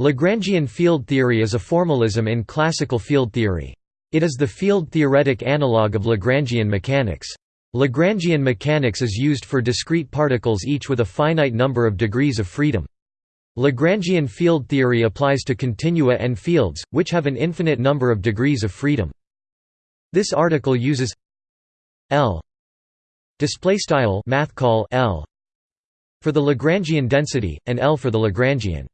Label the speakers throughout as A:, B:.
A: Lagrangian field theory is a formalism in classical field theory. It is the field-theoretic analog of Lagrangian mechanics. Lagrangian mechanics is used for discrete particles each with a finite number of degrees of freedom. Lagrangian field theory applies to continua and fields, which have an infinite number of degrees of freedom. This article uses L math call L for the Lagrangian density and L for the Lagrangian.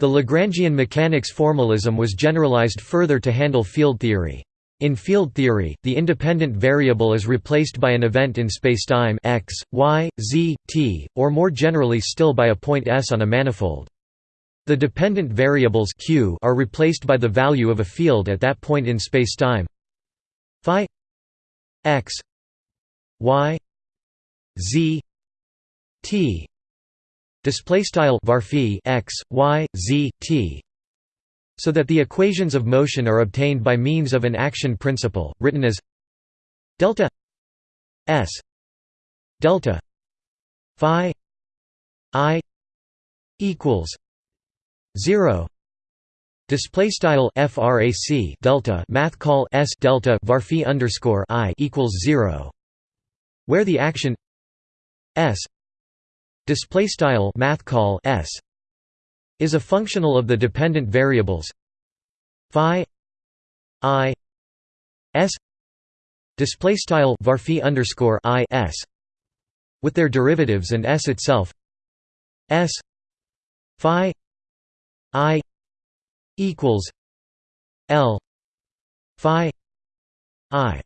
A: The Lagrangian mechanics formalism was generalized further to handle field theory. In field theory, the independent variable is replaced by an event in spacetime x, y, z, t, or more generally still by a point S on a manifold. The dependent variables q are replaced by the value of a field at that point in spacetime phi x y z t display style varphi x y z t so that the equations of motion are obtained by means of an action principle written as delta s delta phi i equals 0 display style frac delta math call s delta varphi underscore i equals 0 where the action s display style math call s is a functional of the dependent variables phi i s display style varphi underscore i s with their derivatives and s itself s phi i equals l phi i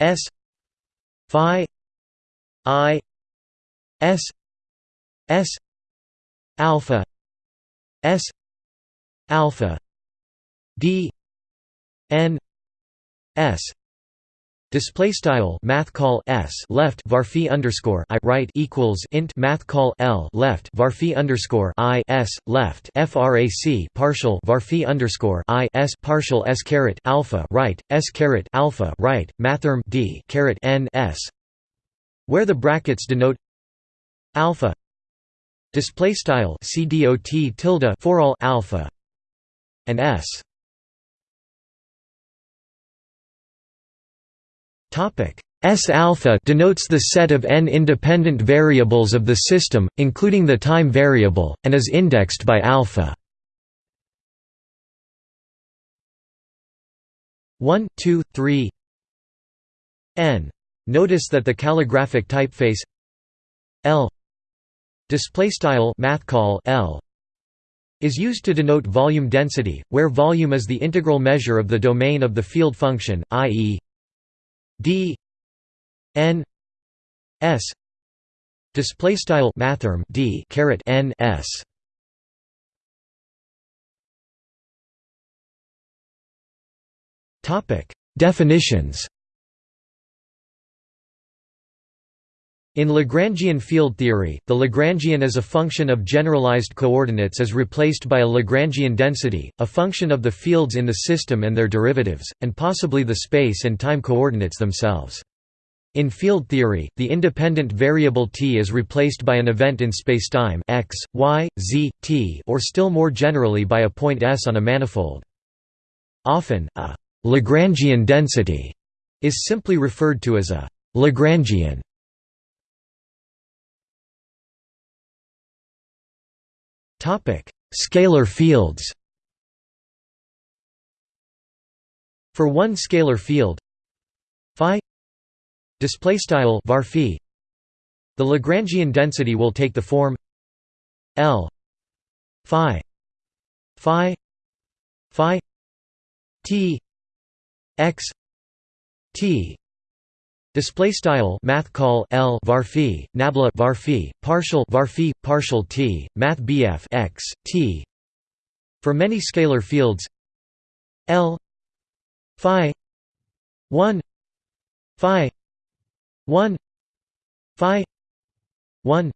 A: s phi i S S alpha S alpha D N S. Display style math call s left varphi underscore i right equals int math call l left varphi underscore i s left frac partial varphi underscore i s partial s caret alpha right s caret alpha right mathrm d caret n s where the brackets denote alpha display style cdot tilde for all alpha and s topic S alpha denotes the set of n independent variables of the system, including the time variable, and is indexed by alpha. 1, 2, 3 n. Notice that the calligraphic typeface L display style math call L is used to denote volume density where volume is the integral measure of the domain of the field function i.e. d n s display style mathrm d caret n s topic definitions In Lagrangian field theory, the Lagrangian as a function of generalized coordinates is replaced by a Lagrangian density, a function of the fields in the system and their derivatives, and possibly the space and time coordinates themselves. In field theory, the independent variable t is replaced by an event in spacetime x, y, z, t or still more generally by a point S on a manifold. Often, a «Lagrangian density» is simply referred to as a «Lagrangian» Scalar fields. For one scalar field phi display style varphi the Lagrangian density will take the form L phi phi phi t x t Display style math call L varphi nabla varphi partial varphi partial T math BF x T. For many scalar fields L phi 1 phi 1 phi 1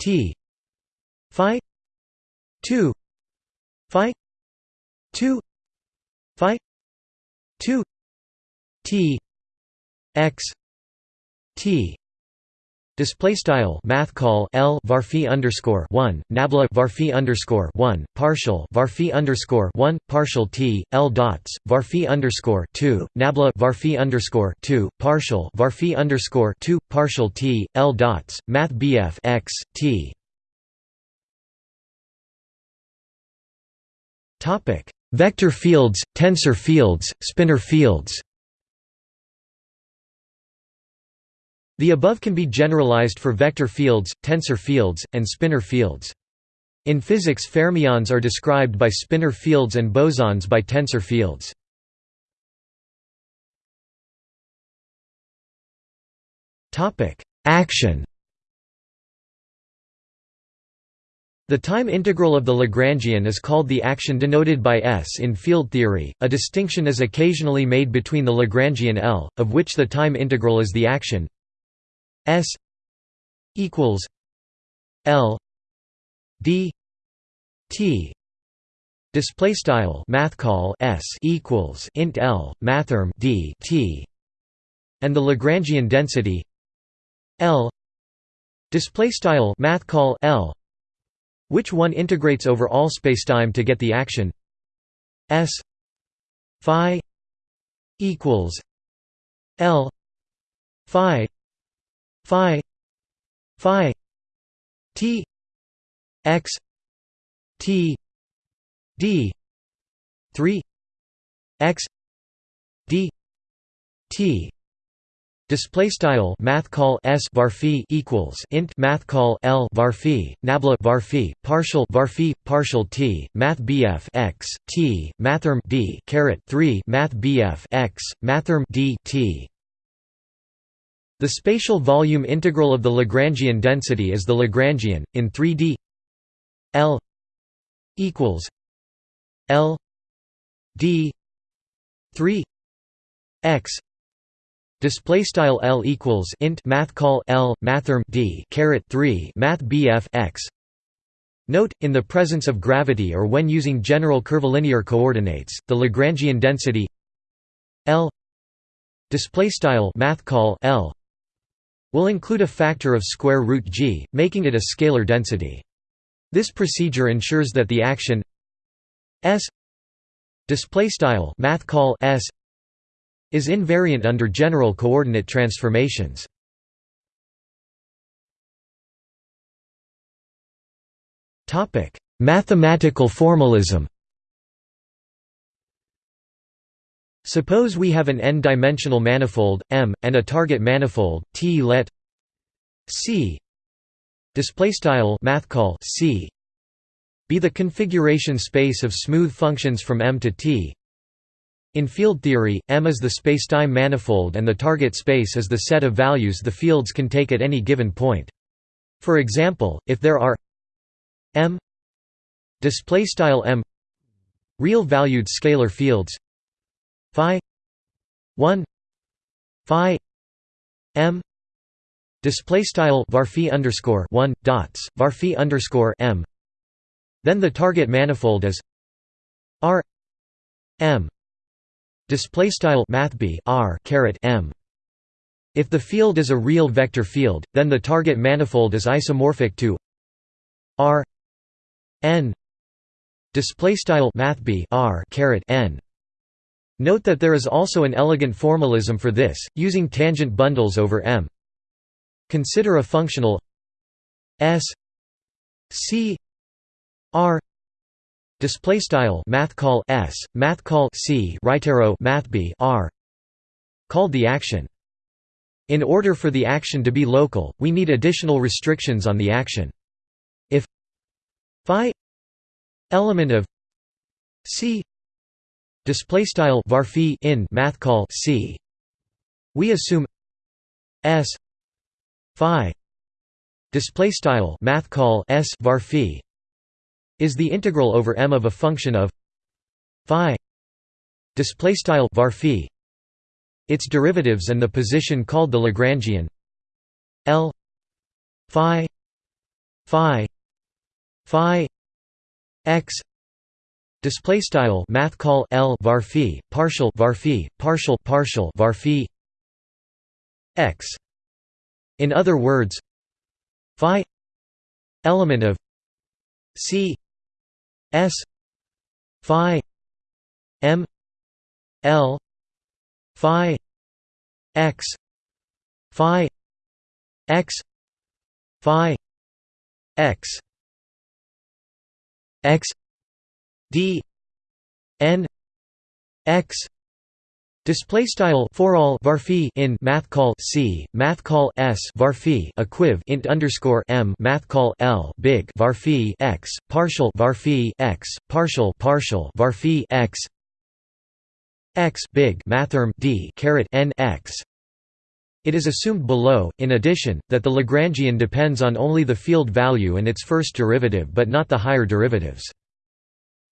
A: T. Phi 2 phi 2 phi 2 T x t Display style math call L varphi underscore one nabla varphi underscore one partial varphi underscore one partial T L dots varphi underscore two nabla varphi underscore two partial varphi underscore two partial T L dots Math BF X T. Topic Vector fields, tensor fields, spinor fields The above can be generalized for vector fields, tensor fields, and spinor fields. In physics fermions are described by spinor fields and bosons by tensor fields. Action The time integral of the Lagrangian is called the action denoted by S in field theory. A distinction is occasionally made between the Lagrangian L, of which the time integral is the action, S equals L D T display style math call S equals int L mathrm D T and the Lagrangian density L display style math call L which one integrates over all spacetime to get the action S phi equals L phi phi phi t x t d 3 x d t. Display style math call s varphi equals int math call l varphi nabla varphi partial varphi partial t math bf x t mathrm d caret 3 math bf x mathrm d t the spatial volume integral of the Lagrangian density is the Lagrangian, in 3D L equals L D 3 x. Display style L equals int math call L mathrm D caret 3 math BF x. Note, in the presence of gravity or when using general curvilinear coordinates, the Lagrangian density L display style math call L will include a factor of square root g, making it a scalar density. This procedure ensures that the action s display style math call s is invariant under general coordinate transformations. Topic: Mathematical formalism. Suppose we have an n-dimensional manifold M and a target manifold T. Let C display style math call C be the configuration space of smooth functions from M to T. In field theory, M is the spacetime manifold and the target space is the set of values the fields can take at any given point. For example, if there are M display style M real valued scalar fields phi 1 phi m display style varphi underscore 1 dots varphi underscore m. Then the target manifold is r m display style mathb r caret m. If the field is a real vector field then the target manifold is isomorphic to r n display style mathb r caret n Note that there is also an elegant formalism for this, using tangent bundles over M. Consider a functional S C R display style math call S math call C right arrow math B R called the action. In order for the action to be local, we need additional restrictions on the action. If phi element of C display style varphi in math call c. We assume s phi display style math call s varphi is the integral over m of a function of phi display style varphi its derivatives and the position called the lagrangian l phi phi phi x Display style math call L varphi partial varphi partial partial varphi x. In other words, phi element of c s phi m l phi x phi x phi x x d n x Display style for all varphi in math call c math call s varphi equiv int underscore m math call l big varphi x partial varphi x partial partial varphi x x big mathrm d caret n x. It is assumed below, in addition, that the Lagrangian depends on only the field value and its first derivative but not the higher derivatives.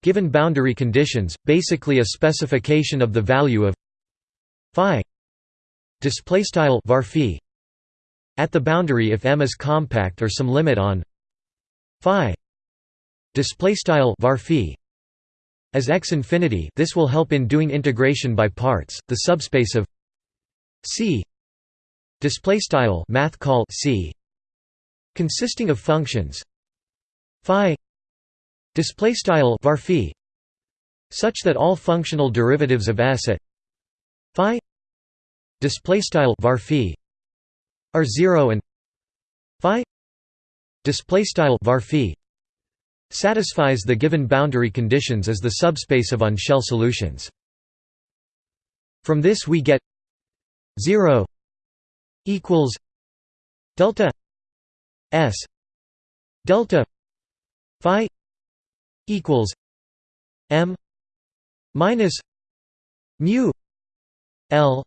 A: Given boundary conditions, basically a specification of the value of phi display style var at the boundary if M is compact or some limit on phi display style var as x infinity this will help in doing integration by parts the subspace of C display style math call C consisting of functions phi display style var such that all functional derivatives of s at phi display style var are 0 and phi display style var satisfies the given boundary conditions as the subspace of on-shell solutions. From this we get 0 equals delta s delta phi equals m minus mu L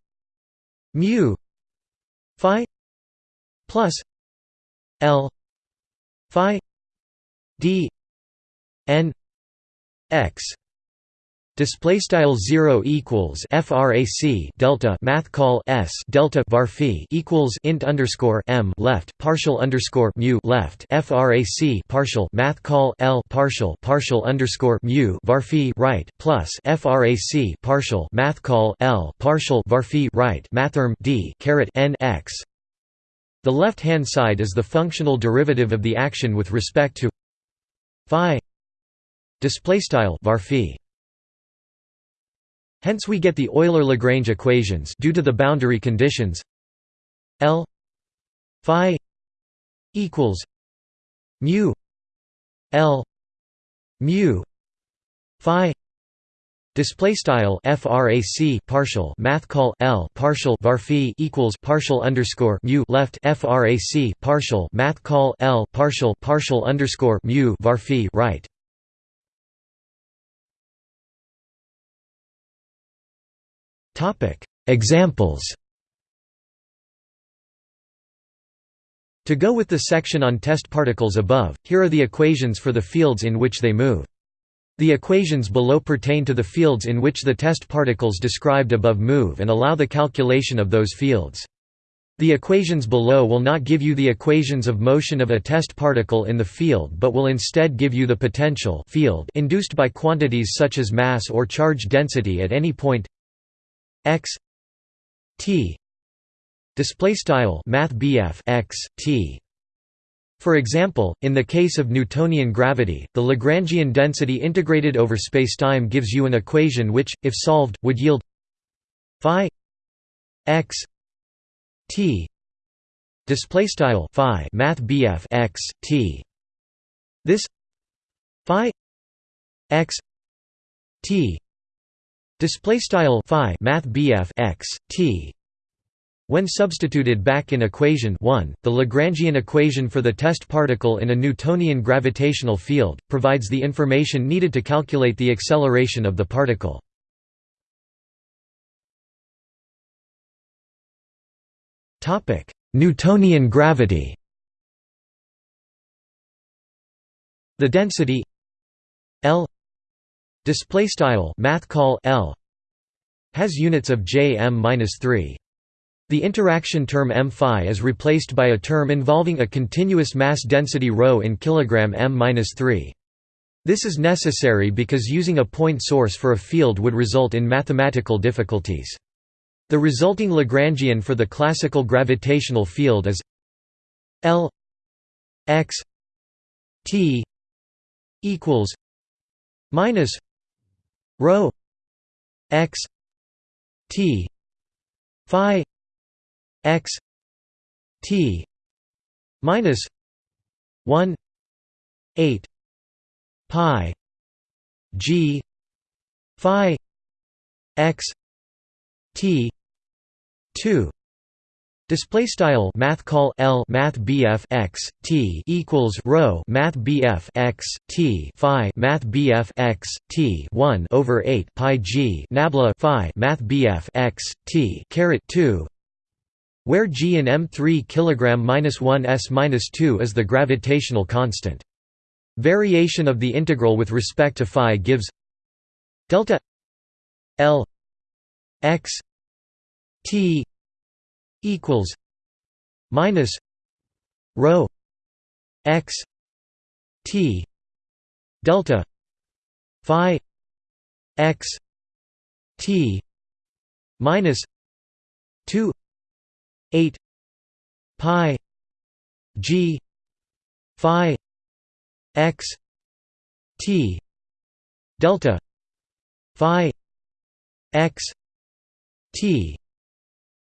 A: mu phi plus L phi d n x Display style zero equals frac delta math call s delta var equals int underscore m left partial underscore mu left frac partial math call l partial partial underscore mu var right plus frac partial math call l partial var right mathrm d caret n x. The left hand side is the functional derivative of the action with respect to phi. Display style var Hence we get the Euler-Lagrange equations due to the boundary conditions. L phi equals mu L mu phi Display style frac partial math call L partial var equals partial underscore mu left frac partial math call L partial partial underscore mu var right Examples To go with the section on test particles above, here are the equations for the fields in which they move. The equations below pertain to the fields in which the test particles described above move and allow the calculation of those fields. The equations below will not give you the equations of motion of a test particle in the field but will instead give you the potential field induced by quantities such as mass or charge density at any point x t display style math x t for example, in the case of Newtonian gravity, the Lagrangian density integrated over spacetime gives you an equation which, if solved, would yield phi x t display style phi math x t. This phi x t Display style phi math x t. When substituted back in equation 1, the Lagrangian equation for the test particle in a Newtonian gravitational field provides the information needed to calculate the acceleration of the particle. Topic: Newtonian gravity. The density L Display style math call L has units of j m-3. The interaction term m phi is replaced by a term involving a continuous mass density ρ in kilogram m-3. This is necessary because using a point source for a field would result in mathematical difficulties. The resulting Lagrangian for the classical gravitational field is L x t equals minus rho x t phi x t minus 1 8 pi g phi x t 2 Display style math call L math BF x T equals rho math BF x T Phi math BF x T one over eight Pi G Nabla Phi math BF x T caret two where G in M three kilogram minus one S minus two is the gravitational constant. Variation of the integral with respect to phi gives delta L x T equals minus rho x t delta phi x t minus 2 8 pi g phi x t delta phi x t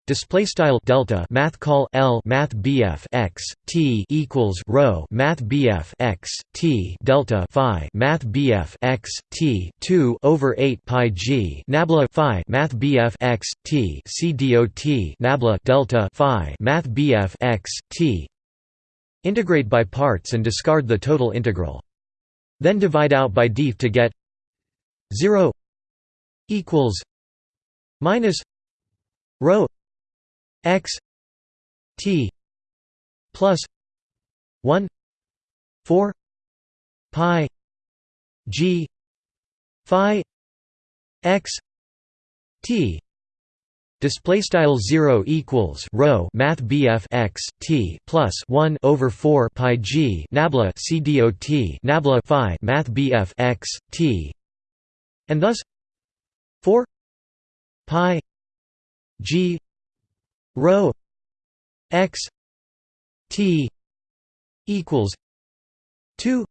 A: display style delta math call L math BF x T equals rho math BF x T delta phi math BF x T 2 over 8 pi G nabla phi math BF x T C dot nabla delta phi math BF x T. Integrate by parts and discard the total integral. Then divide out by df to get 0 equals minus rho x t plus 1 4 pi g phi x t. Display style zero equals rho math BF x t plus one over four pi g nabla c dot nabla phi math BF x t, and thus four pi g rho x t equals 2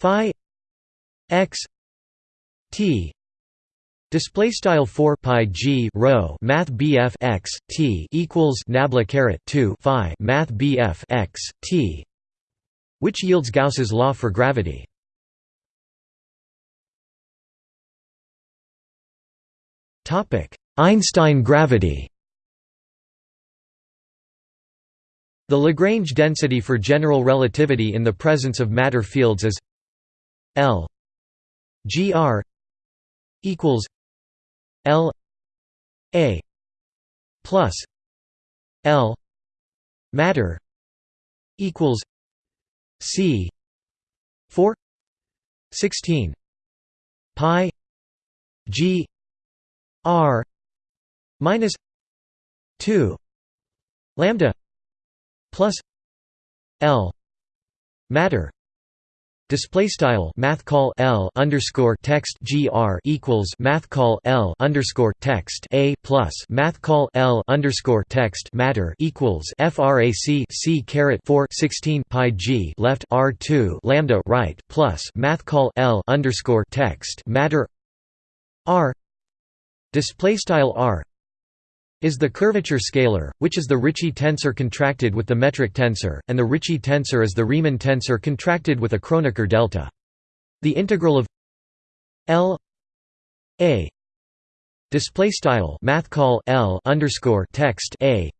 A: phi x t Display style 4 pi g rho math BF x t equals nabla caret 2 phi math BF x t, which yields Gauss's law for gravity. Topic: Einstein gravity. The Lagrange density for general relativity in the presence of matter fields is L gr equals L a plus L matter equals C 4 16 pi G R minus 2 lambda plus L matter. Display style math call L underscore text gr equals math call L underscore text a plus math call L underscore text matter equals frac c caret 4 16 pi g left r 2 lambda right plus math call L underscore text matter r. Display style r is the curvature scalar, which is the Ricci tensor contracted with the metric tensor, and the Ricci tensor is the Riemann tensor contracted with a Kronecker delta. The integral of L a display style math call L underscore text a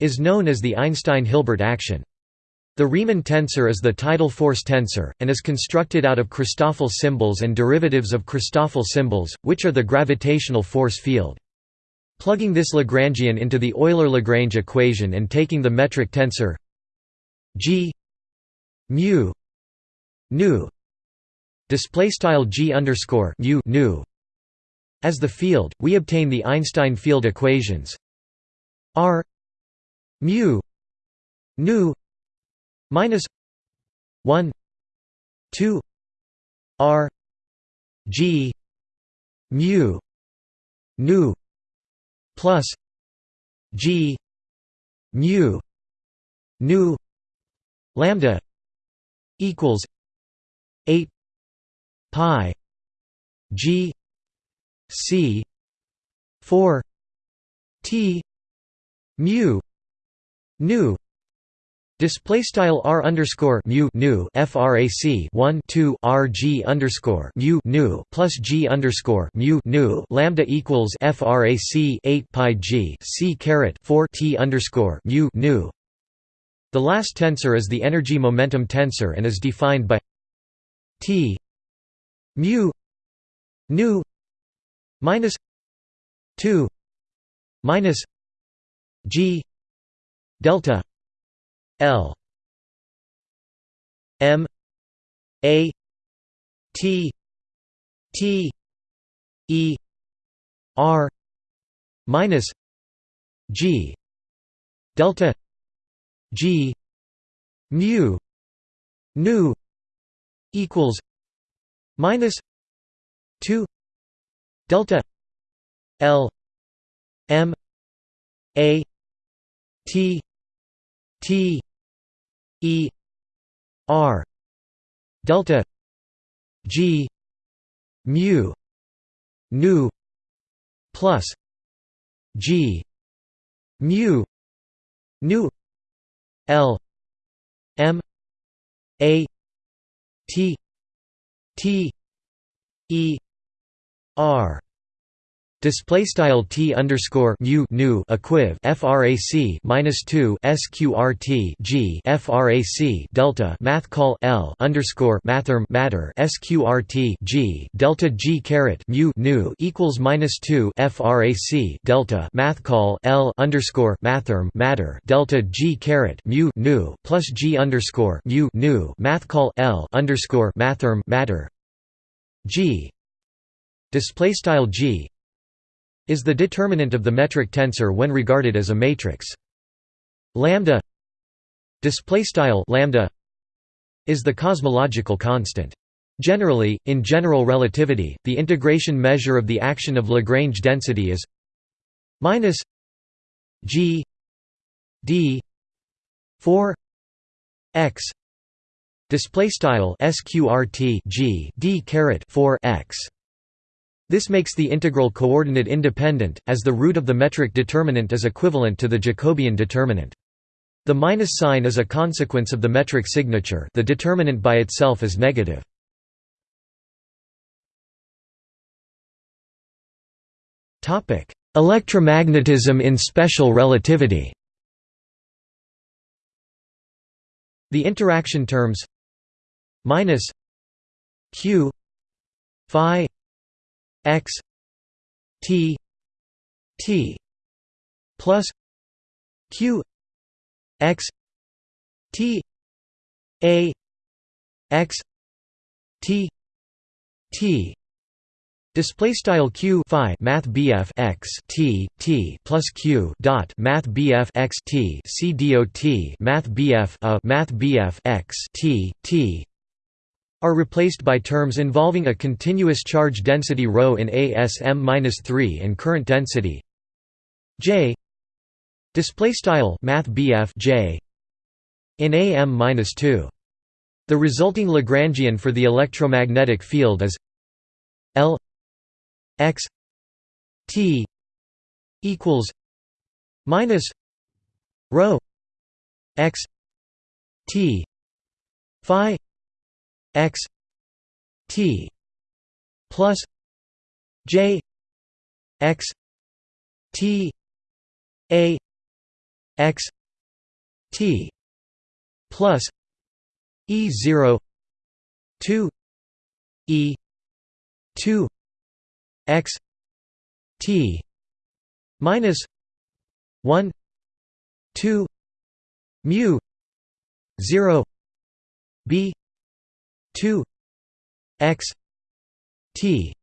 A: is known as the Einstein-Hilbert action. The Riemann tensor is the tidal force tensor, and is constructed out of Christoffel symbols and derivatives of Christoffel symbols, which are the gravitational force field. Plugging this Lagrangian into the Euler-Lagrange equation and taking the metric tensor g mu nu display style g underscore mu nu. As the field, we obtain the Einstein field equations r mu nu minus 1 2 r g mu nu plus G mu nu lambda equals 8 pi g c 4 t mu nu Display style r underscore mu nu frac 1 2 r g underscore mu nu plus g underscore mu nu lambda equals frac 8 pi g c caret 4 t underscore mu nu. The last tensor is the energy momentum tensor and is defined by t mu nu minus 2 minus g delta L M A T T E R minus G delta G mu nu equals minus 2 delta L M A T T E R delta G mu nu plus G mu nu L M A T T E R Display style t underscore mu nu equiv frac minus two sqrt g frac delta math call l underscore mathrm matter sqrt g delta g caret mu nu equals minus two frac delta math call l underscore mathrm matter delta g caret mu nu plus g underscore mu nu math call l underscore mathrm matter g. Display style g is the determinant of the metric tensor when regarded as a matrix. Lambda display style lambda is the cosmological constant. Generally, in general relativity, the integration measure of the action of Lagrange density is minus g d 4 x display style sqrt g d caret 4 x this makes the integral coordinate independent, as the root of the metric determinant is equivalent to the Jacobian determinant. The minus sign is a consequence of the metric signature the determinant by itself is negative. Electromagnetism in special relativity The interaction terms minus q phi x t t plus q x t a x t t. Display style q phi math bf x t t plus q dot math bf x t c dot math bf a math bf x t t are replaced by terms involving a continuous charge density ρ in ASM-3 and current density J display style math J in AM-2 the resulting Lagrangian for the electromagnetic field is L x T equals minus rho x T phi x t plus j x t a x t plus e 0 2 e 2 x t minus 1 2 mu 0 b 2 x t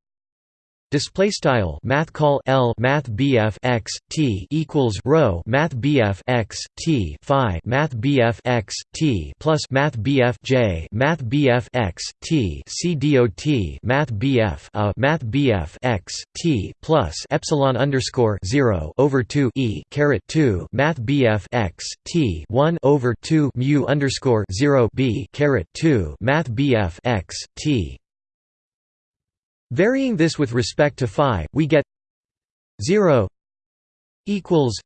A: Display style math call L math BF x T equals rho math BF x T Phi math BF x T plus math BF J math BF x T C dot math BF a math BF x T plus epsilon underscore zero over two E caret two math BF x T one over two mu underscore zero B caret two math BF x T Varying this with respect to phi, we get 0 equals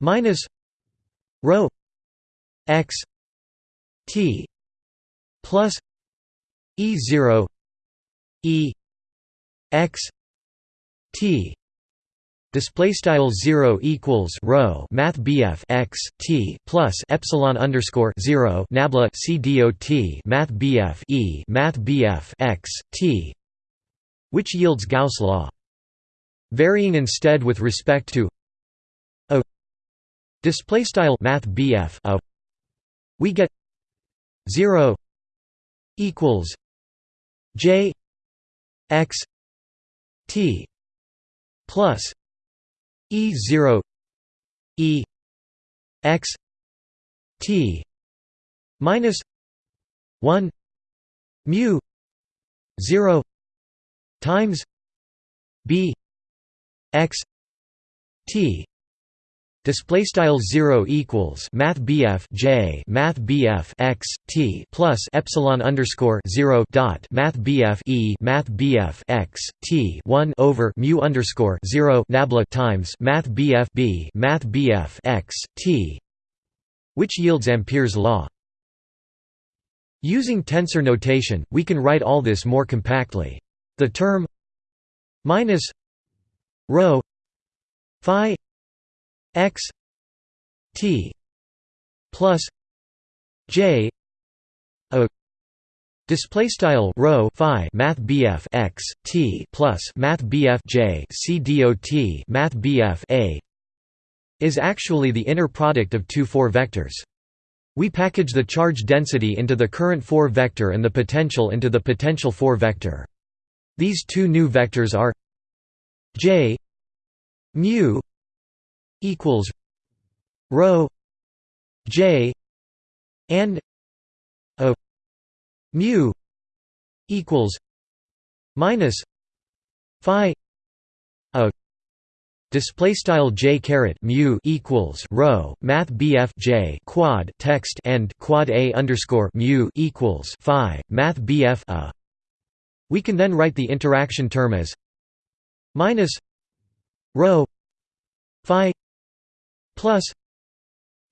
A: minus rho x t plus e 0 e x t. Display style 0 equals rho math BF x t plus epsilon underscore 0 nabla c dot math BF e math BF x t which yields Gauss law. Varying instead with respect to a display style math BF a we get 0 equals j x t plus e 0 e x t minus 1 mu 0 times b x t display style 0 equals math bf j math bf x t plus epsilon underscore 0 dot math bf e math bf x t 1 over mu underscore 0 nabla times math bf b math bf x t which yields ampere's law. Using tensor notation we can write all this more compactly the term minus rho phi x t plus j a Display style rho phi math BF x t plus math BF j c dot math BF a is actually the inner product of two four vectors. We package the charge density into the current 4 vector and the potential into the potential 4 vector. These two new vectors are j mu equals rho j and a mu equals minus phi a. Display style j caret mu equals rho math bf j quad text and quad a underscore mu equals phi math bf a we can then write the interaction term as minus rho phi plus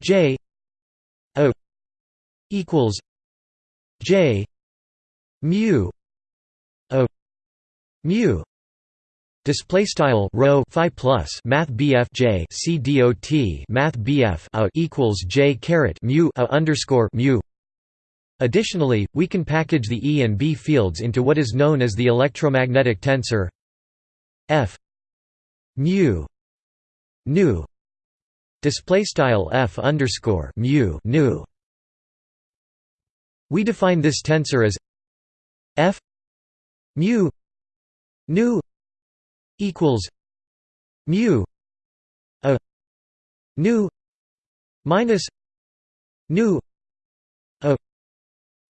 A: j o equals j mu o mu. Display style rho phi plus math bf j c dot math bf equals j caret mu a underscore mu Additionally, we can package the E and B fields into what is known as the electromagnetic tensor F mu nu display style F underscore mu nu. We define this tensor as F mu nu equals mu a nu minus nu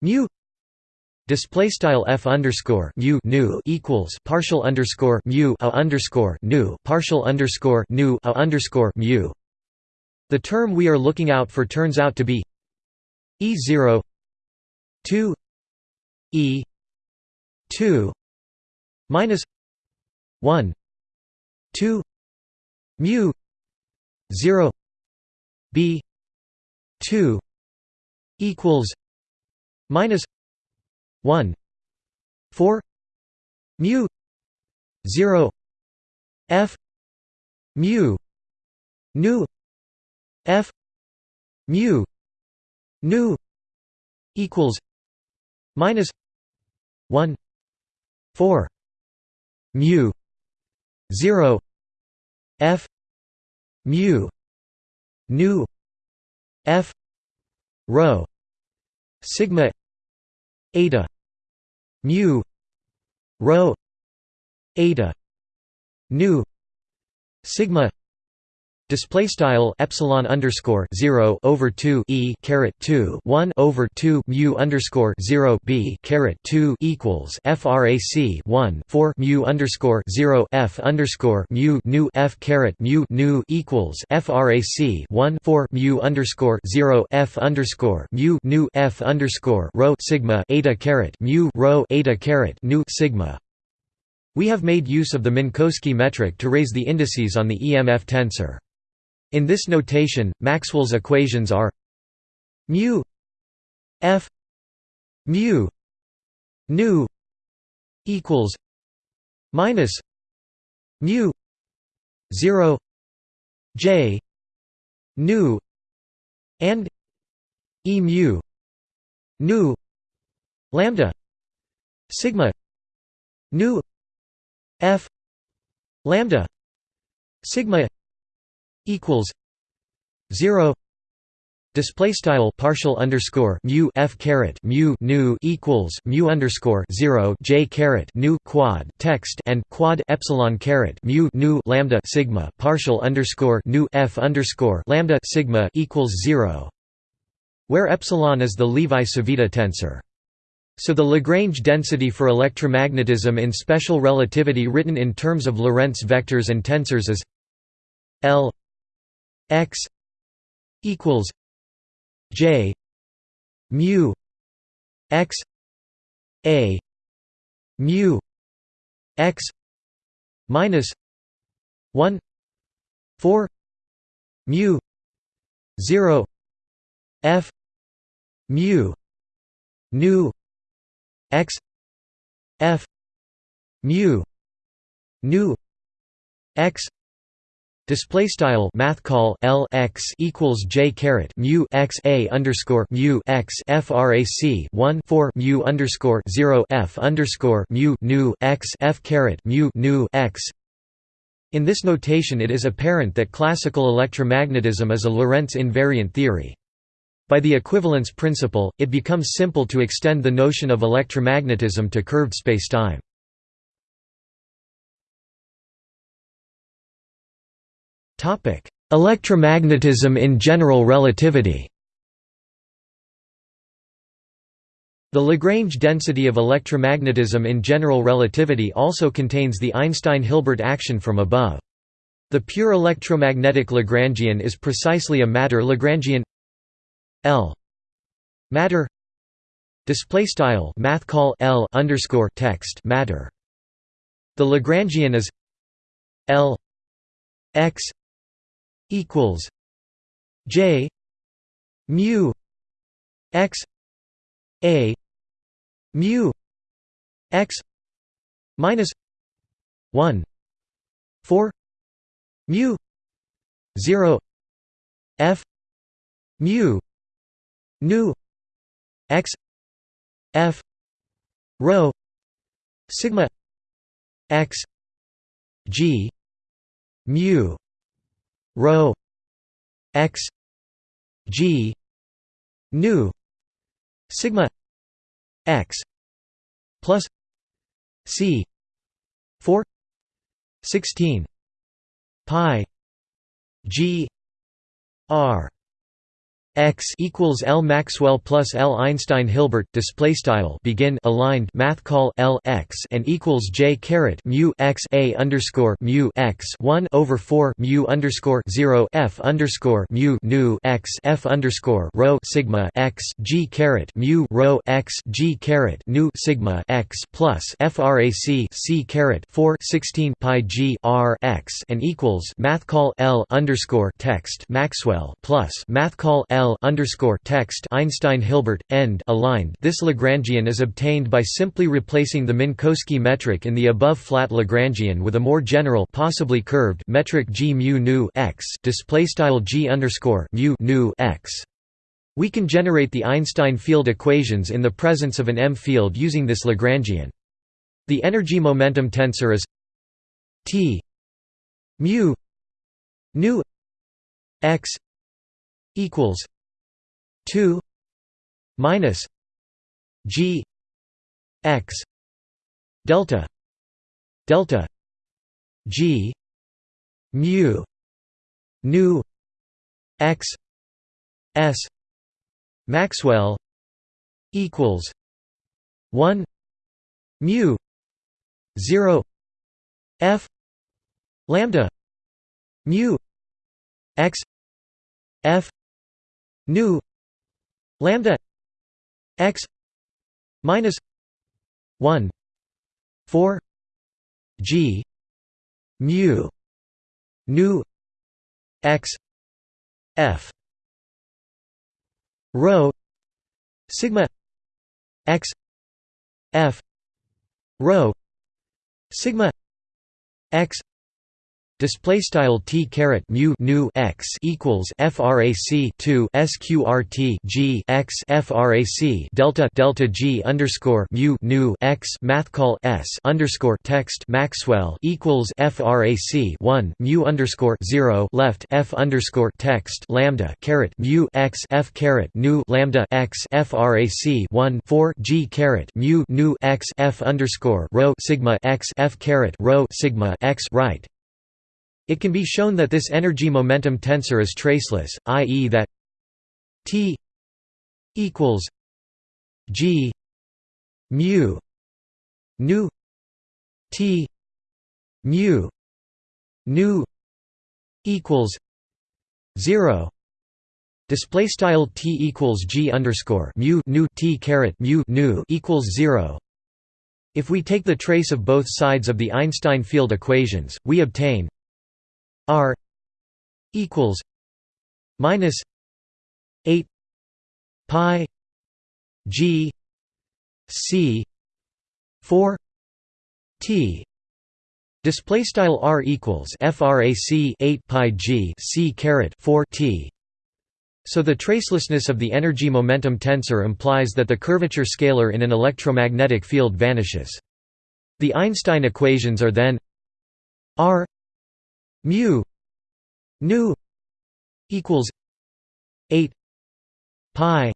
A: mu display style f underscore mu nu equals partial underscore mu a underscore nu partial underscore nu a underscore mu. The term we are looking out for turns out to be e zero two e two minus one two mu zero b two equals minus 1 4 mu 0 f mu nu f mu nu equals minus 1 4 mu 0 f mu nu f rho sigma eta mu rho eta nu sigma Display style epsilon underscore zero over two e caret two one over two mu underscore zero b caret two equals frac one four mu underscore zero f underscore mu nu f caret mu nu equals frac one four mu underscore zero f underscore mu nu f underscore rho sigma eta caret mu rho eta caret nu sigma. We have made use of the Minkowski metric to raise the indices on the EMF tensor. In this notation, Maxwell's equations are mu f mu nu equals minus mu 0 j nu and e mu nu lambda sigma nu f lambda sigma equals 0 display style partial underscore mu f caret mu nu equals mu underscore 0 j caret nu quad text and quad epsilon caret mu nu lambda sigma partial underscore nu f underscore lambda sigma equals 0 where epsilon is the Levi-Civita tensor. So the Lagrange density for electromagnetism in special relativity written in terms of Lorentz vectors and tensors is L x equals j mu x a mu x minus 1 4 mu 0 f mu nu x f mu nu x Display style math call L x equals J caret mu x a underscore mu x frac 1 4 mu underscore 0 F underscore mu nu x F caret mu nu x in this notation it is apparent that classical electromagnetism is a Lorentz invariant theory. By the equivalence principle, it becomes simple to extend the notion of electromagnetism to curved spacetime. Electromagnetism in general relativity The Lagrange density of electromagnetism in general relativity also contains the Einstein-Hilbert action from above. The pure electromagnetic Lagrangian is precisely a matter Lagrangian L matter display style math call L underscore text matter the Lagrangian is L x equals J mu x a mu x minus 1 4 mu 0 f mu nu x f rho sigma x g mu rho x g nu sigma x plus c 4 16 pi g r X equals L Maxwell plus L Einstein Hilbert display style begin aligned math call L X and equals J caret mu X a underscore mu X one over four mu underscore zero F underscore mu nu X F underscore rho sigma X G caret mu rho X G caret nu sigma X plus FRAC C caret four sixteen pi G R X and equals math call L underscore text Maxwell plus math call L L underscore text Einstein Hilbert end aligned. This Lagrangian is obtained by simply replacing the Minkowski metric in the above flat Lagrangian with a more general, possibly curved metric g mu nu x display style g underscore mu nu x. We can generate the Einstein field equations in the presence of an M field using this Lagrangian. The energy momentum tensor is T mu nu x equals 2 minus g x delta delta G mu nu x s Maxwell equals 1 mu 0 f lambda mu x f nu lambda x minus 1 4 g mu nu x f rho sigma x f rho sigma x Display style t caret mu nu x equals frac 2 sqrt g x frac delta delta g underscore mu nu x math call s underscore text Maxwell equals frac 1 mu underscore 0 left f underscore text lambda caret mu x f caret nu lambda x frac 1 4 g caret mu nu x f underscore rho sigma x f caret rho sigma x right it can be shown that this energy-momentum tensor is traceless, i.e. that T equals G mu nu T mu nu equals zero display style T equals G underscore mu nu T caret mu nu equals zero if we take the trace of both sides of the Einstein field equations we obtain R equals minus eight pi G C four T Display style r equals frac 8 pi g c caret 4 t. So the tracelessness of the energy momentum tensor implies that the curvature scalar in an electromagnetic field vanishes. The Einstein equations are then r mu nu equals 8 pi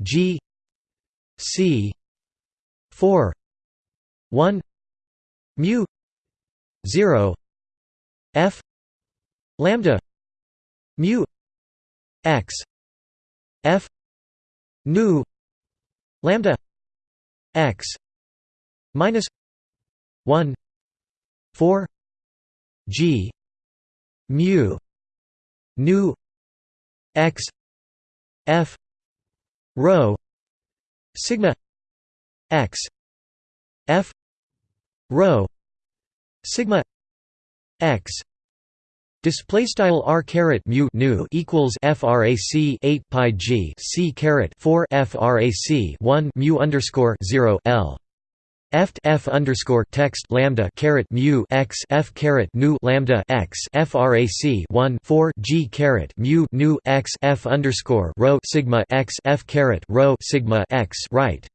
A: g c 4 1 mu 0 f lambda mu x f nu lambda x minus 1 4 G mu nu x f rho sigma x f rho sigma x. Display style r caret mu nu equals frac 8 pi g c caret 4 frac 1 mu underscore 0 l Eft f underscore text lambda caret mu x f caret nu lambda x frac 1 4 g caret mu nu x f underscore rho sigma x f caret rho sigma x right.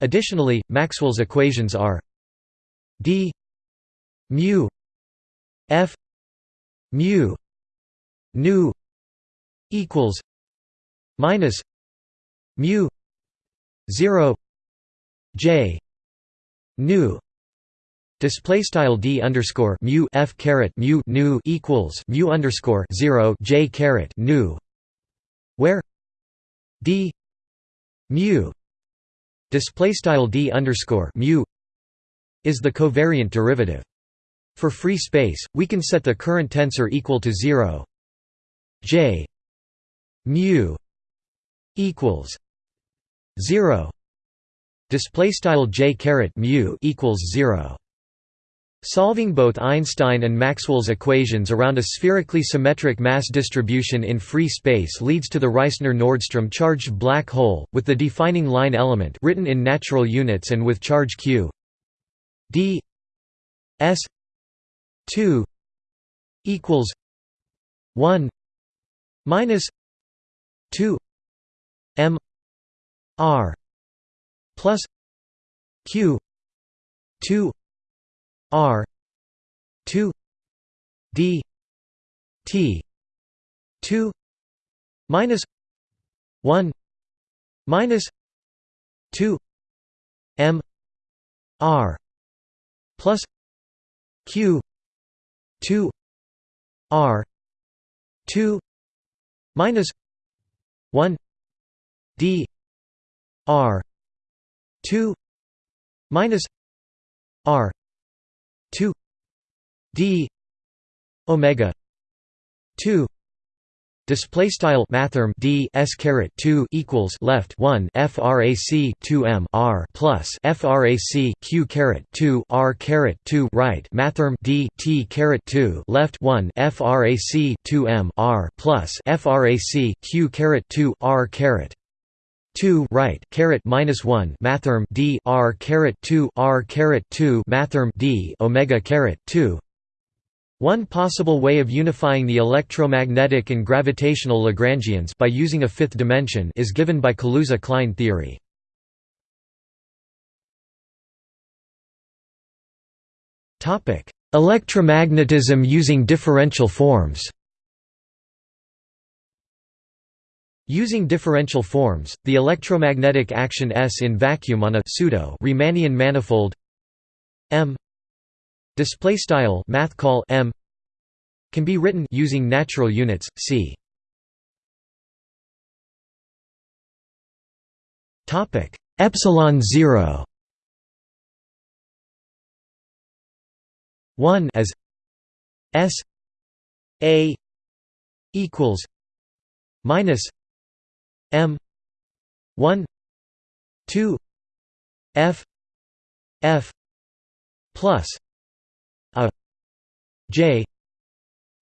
A: Additionally, Maxwell's equations are d mu f mu nu equals minus mu 0 j nu display style d underscore mu f caret mu nu equals mu underscore zero j caret nu where d mu display style d underscore mu is the covariant derivative. For free space, we can set the current tensor equal to zero j mu equals zero display style j caret mu equals 0 Solving both Einstein and Maxwell's equations around a spherically symmetric mass distribution in free space leads to the Reissner-Nordström charged black hole, with the defining line element written in natural units and with charge q. D s 2 equals 1 minus 2 m r plus q 2 r 2 d t 2 minus 1 minus 2 m r plus q 2 r 2 minus 1 d r 2 minus r 2 d omega 2 Display style mathrm d s caret two equals left one frac two m r plus frac q caret two r caret two right mathrm d t caret two left one frac two m r plus frac q caret two r caret 2 right caret minus 1 mathrm d r caret 2 r caret 2 mathrm d omega caret 2 one possible way of unifying the electromagnetic and gravitational Lagrangians by using a fifth dimension is given by Kaluza-Klein theory. Topic: Electromagnetism using differential forms Using differential forms, the electromagnetic action S in vacuum on a pseudo Riemannian manifold M Display style math call m can be written using natural units. See topic epsilon 0 1 as s a equals minus m. 1 2 f. F. plus J.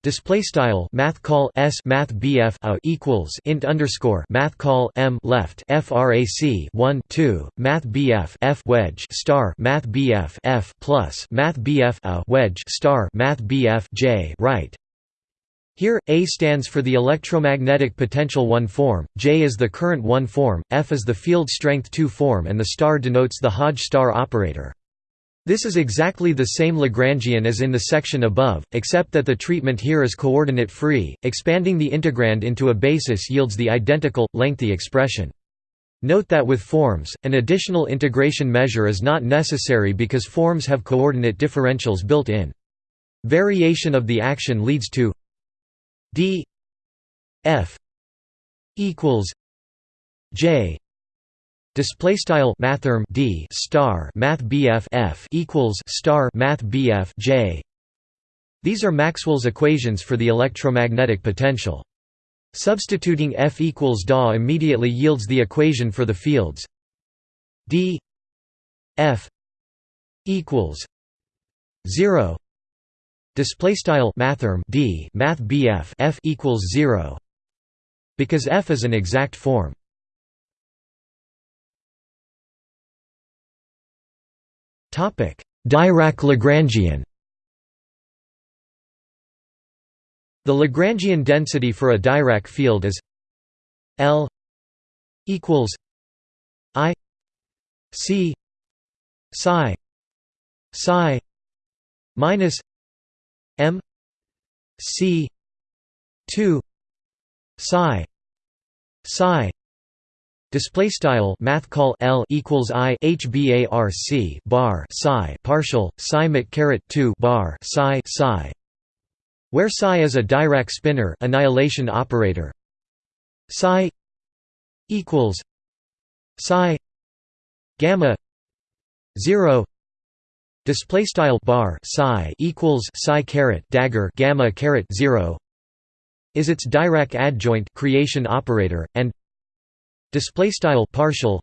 A: Display style math call s math bf a equals int underscore math call m left frac 1 2 math bf f wedge star math bf f plus math bf a wedge star math bf j right here, A stands for the electromagnetic potential 1 form, J is the current 1 form, F is the field strength 2 form and the star denotes the Hodge star operator. This is exactly the same Lagrangian as in the section above, except that the treatment here is coordinate-free, expanding the integrand into a basis yields the identical, lengthy expression. Note that with forms, an additional integration measure is not necessary because forms have coordinate differentials built in. Variation of the action leads to d f equals j Display style mathrm d star math bf f equals star math bf j. These are Maxwell's equations for the electromagnetic potential. Substituting F equals DA immediately yields the equation for the fields d F equals 0 display style mathrm d math bf f equals 0 because f is an exact form. Topic Dirac-Lagrangian The Lagrangian density for a Dirac field is L equals I C psi psi minus M C two psi psi Display style math call L equals I HBARC bar psi partial psi mat caret two bar psi psi where psi is a Dirac spinor annihilation operator. Psi equals psi gamma 0 display style bar psi equals psi caret dagger gamma caret 0 is its Dirac adjoint creation operator and display style partial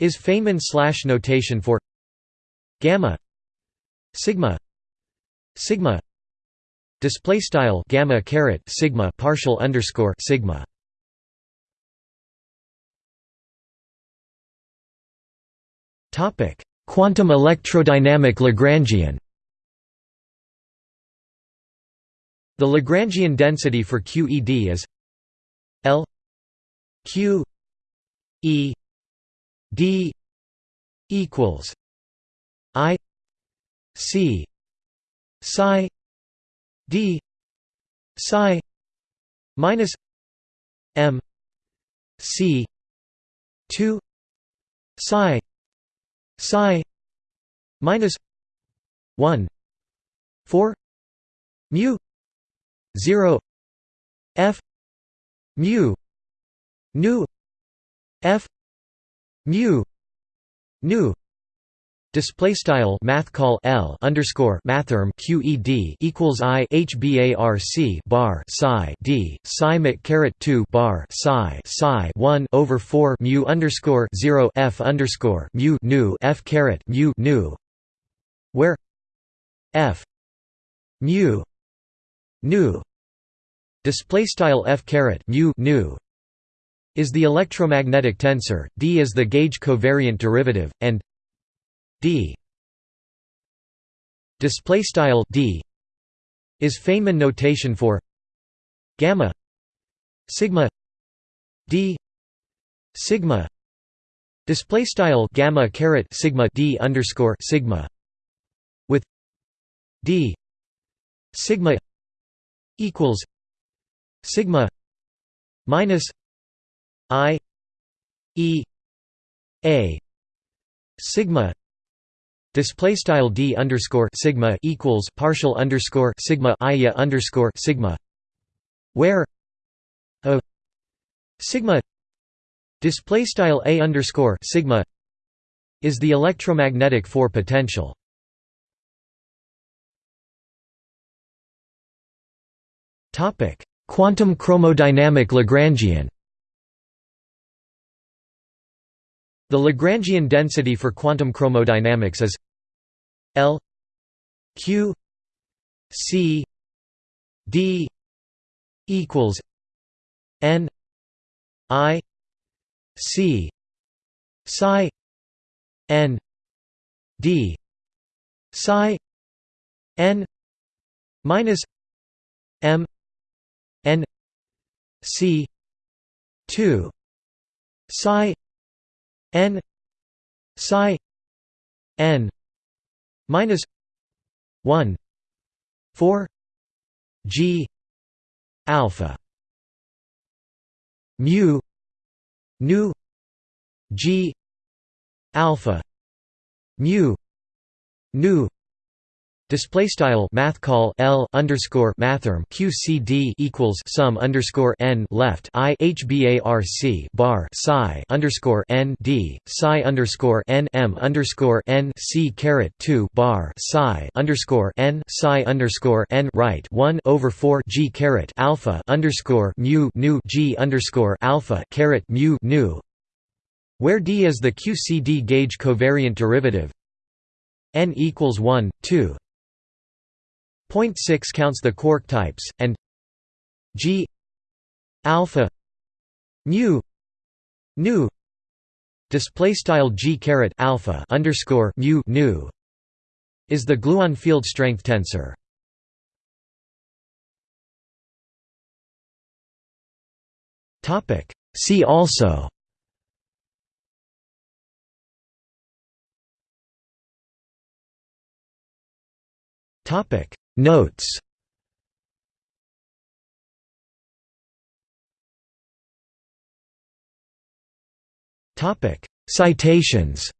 A: is Feynman slash notation for gamma sigma sigma. Display style gamma caret sigma partial underscore sigma. Topic quantum electrodynamic lagrangian. The lagrangian density for QED is L Q E D equals I C psi D psi minus M C two psi psi minus one 4 mu 0 f mu nu f mu nu Display style math call L underscore mathrm QED equals I HBARC bar psi D psi mit caret two bar psi psi one over four mu underscore zero F underscore mu nu F caret mu nu where F mu nu. Display style F caret mu nu is the electromagnetic tensor, D is the gauge covariant derivative, and d. Display style d is Feynman notation for gamma sigma d sigma. Display style gamma caret sigma d underscore sigma with d sigma equals sigma minus i e a sigma Display style d underscore sigma equals partial underscore sigma iya underscore sigma, where a sigma display style a underscore sigma is the electromagnetic four potential. Topic: Quantum chromodynamic Lagrangian. The Lagrangian density for quantum chromodynamics is L Q C D equals N I C psi N D psi N minus M N C two psi N psi N minus 1 4 g alpha mu nu g alpha mu nu Display style math call L underscore mathrm QCD equals sum underscore n left I HBARC bar psi underscore n D psi underscore n M underscore n C caret two bar psi underscore n psi underscore n right one over four G caret alpha underscore mu nu G underscore alpha caret mu nu. Where D is the QCD gauge covariant derivative? N equals 1, 2 Point 6 counts the quark types, and G alpha mu nu display style G caret alpha underscore mu nu is the gluon field strength tensor. Topic See also Topic Notes. Citations